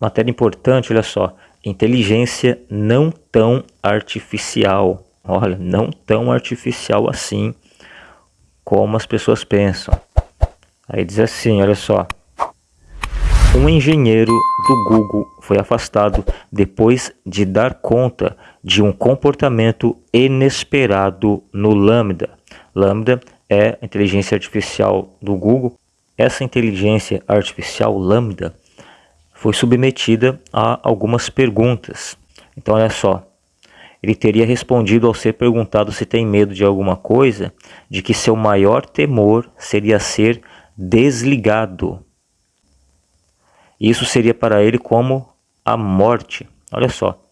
Matéria importante, olha só. Inteligência não tão artificial. Olha, não tão artificial assim como as pessoas pensam. Aí diz assim, olha só. Um engenheiro do Google foi afastado depois de dar conta de um comportamento inesperado no Lambda. Lambda é a inteligência artificial do Google. Essa inteligência artificial Lambda foi submetida a algumas perguntas. Então, olha só. Ele teria respondido ao ser perguntado se tem medo de alguma coisa, de que seu maior temor seria ser desligado. Isso seria para ele como a morte. Olha só.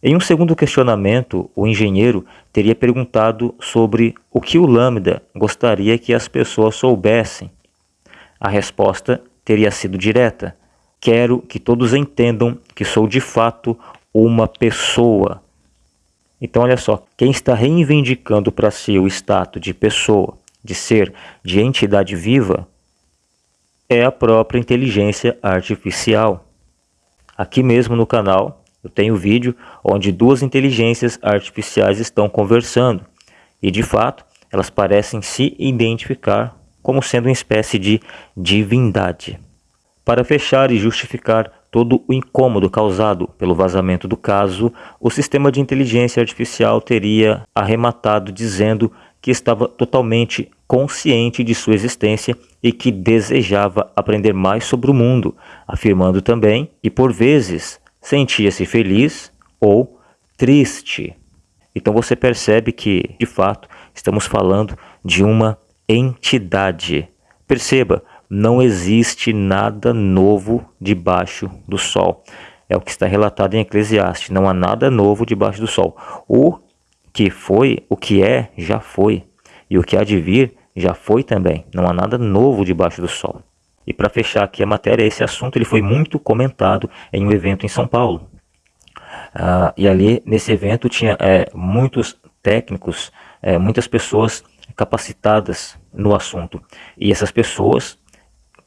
Em um segundo questionamento, o engenheiro teria perguntado sobre o que o Lambda gostaria que as pessoas soubessem. A resposta teria sido direta: Quero que todos entendam que sou de fato uma pessoa. Então, olha só, quem está reivindicando para si o status de pessoa, de ser, de entidade viva, é a própria inteligência artificial. Aqui mesmo no canal eu tenho vídeo onde duas inteligências artificiais estão conversando e de fato elas parecem se identificar como sendo uma espécie de divindade. Para fechar e justificar todo o incômodo causado pelo vazamento do caso, o sistema de inteligência artificial teria arrematado dizendo que estava totalmente consciente de sua existência e que desejava aprender mais sobre o mundo, afirmando também que por vezes sentia-se feliz ou triste. Então você percebe que, de fato, estamos falando de uma entidade. Perceba, não existe nada novo debaixo do sol. É o que está relatado em Eclesiastes. Não há nada novo debaixo do sol. O que foi, o que é, já foi. E o que há de vir, já foi também. Não há nada novo debaixo do sol. E para fechar aqui a matéria, esse assunto ele foi muito comentado em um evento em São Paulo. Ah, e ali, nesse evento, tinha é, muitos técnicos, é, muitas pessoas capacitadas no assunto. E essas pessoas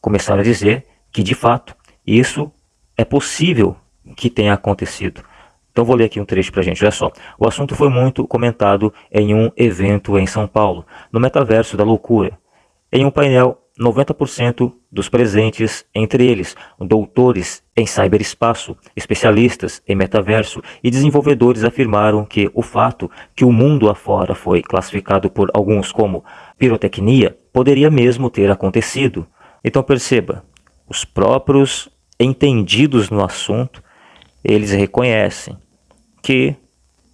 começaram a dizer que, de fato, isso é possível que tenha acontecido. Então vou ler aqui um trecho para a gente, olha só. O assunto foi muito comentado em um evento em São Paulo, no Metaverso da Loucura. Em um painel 90% dos presentes, entre eles doutores em cyberespaço, especialistas em metaverso e desenvolvedores afirmaram que o fato que o mundo afora foi classificado por alguns como pirotecnia poderia mesmo ter acontecido. Então perceba, os próprios entendidos no assunto, eles reconhecem que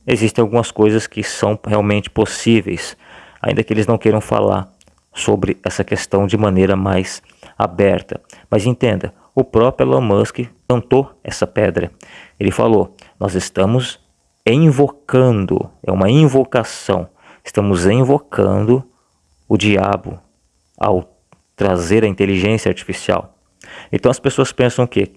existem algumas coisas que são realmente possíveis, ainda que eles não queiram falar sobre essa questão de maneira mais aberta. Mas entenda, o próprio Elon Musk cantou essa pedra. Ele falou: Nós estamos invocando, é uma invocação, estamos invocando o diabo ao trazer a inteligência artificial. Então as pessoas pensam que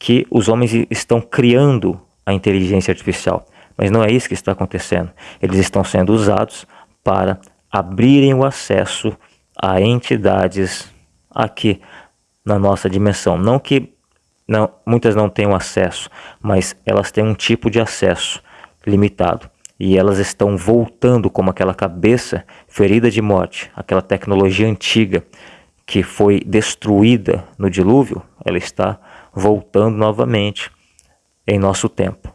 que os homens estão criando a inteligência artificial, mas não é isso que está acontecendo. Eles estão sendo usados para abrirem o acesso a entidades aqui na nossa dimensão. Não que não, muitas não tenham acesso, mas elas têm um tipo de acesso limitado. E elas estão voltando como aquela cabeça ferida de morte, aquela tecnologia antiga que foi destruída no dilúvio, ela está voltando novamente em nosso tempo.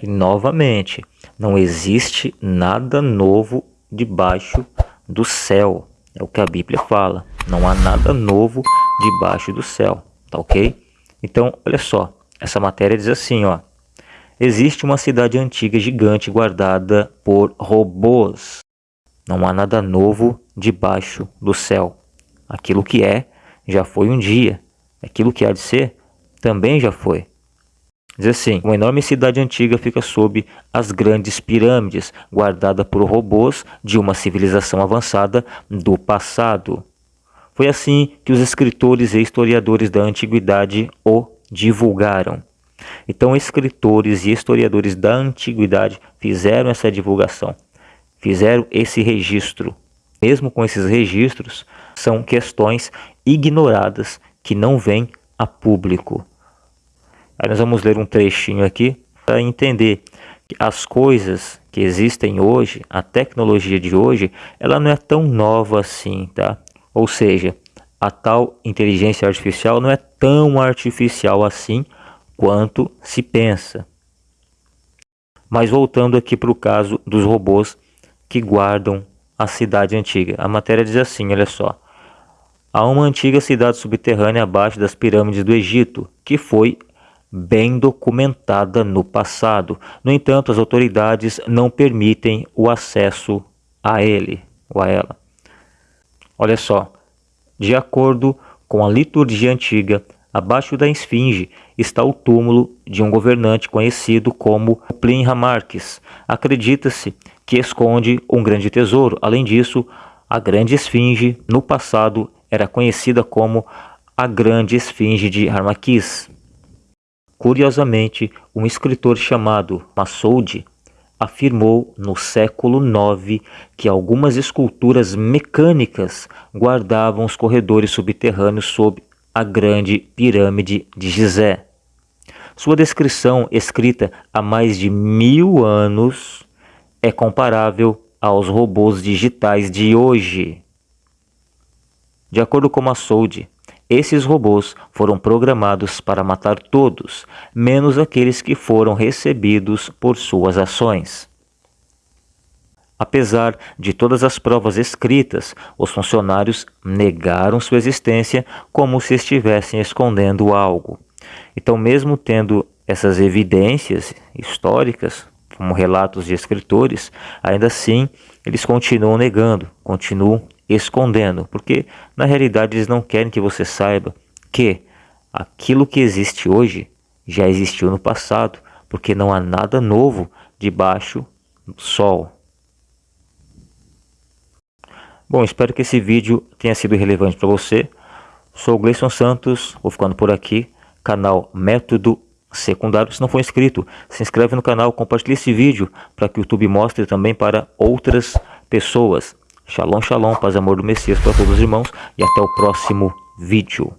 E novamente, não existe nada novo debaixo do céu. É o que a Bíblia fala. Não há nada novo debaixo do céu. Tá ok? Então, olha só. Essa matéria diz assim, ó. Existe uma cidade antiga gigante guardada por robôs. Não há nada novo debaixo do céu. Aquilo que é, já foi um dia. Aquilo que há de ser, também já foi. Diz assim: uma enorme cidade antiga fica sob as grandes pirâmides, guardada por robôs de uma civilização avançada do passado. Foi assim que os escritores e historiadores da antiguidade o divulgaram. Então, escritores e historiadores da antiguidade fizeram essa divulgação, fizeram esse registro. Mesmo com esses registros, são questões ignoradas que não vêm a público. Aí nós vamos ler um trechinho aqui para entender que as coisas que existem hoje, a tecnologia de hoje, ela não é tão nova assim, tá? Ou seja, a tal inteligência artificial não é tão artificial assim quanto se pensa. Mas voltando aqui para o caso dos robôs que guardam a cidade antiga. A matéria diz assim, olha só. Há uma antiga cidade subterrânea abaixo das pirâmides do Egito, que foi bem documentada no passado. No entanto, as autoridades não permitem o acesso a ele ou a ela. Olha só, de acordo com a liturgia antiga, abaixo da esfinge está o túmulo de um governante conhecido como Plinha Marques. Acredita-se que esconde um grande tesouro. Além disso, a grande esfinge no passado era conhecida como a grande esfinge de Harmaquis. Curiosamente, um escritor chamado Massoud afirmou no século IX que algumas esculturas mecânicas guardavam os corredores subterrâneos sob a grande pirâmide de Gizé. Sua descrição, escrita há mais de mil anos, é comparável aos robôs digitais de hoje. De acordo com Massoud, esses robôs foram programados para matar todos, menos aqueles que foram recebidos por suas ações. Apesar de todas as provas escritas, os funcionários negaram sua existência como se estivessem escondendo algo. Então, mesmo tendo essas evidências históricas, como relatos de escritores, ainda assim eles continuam negando, continuam escondendo, porque na realidade eles não querem que você saiba que aquilo que existe hoje já existiu no passado, porque não há nada novo debaixo do sol. Bom, espero que esse vídeo tenha sido relevante para você. Sou o Gleison Santos, vou ficando por aqui, canal Método Secundário. Se não for inscrito, se inscreve no canal, compartilhe esse vídeo para que o YouTube mostre também para outras pessoas. Shalom, shalom, paz e amor do Messias para todos os irmãos e até o próximo vídeo.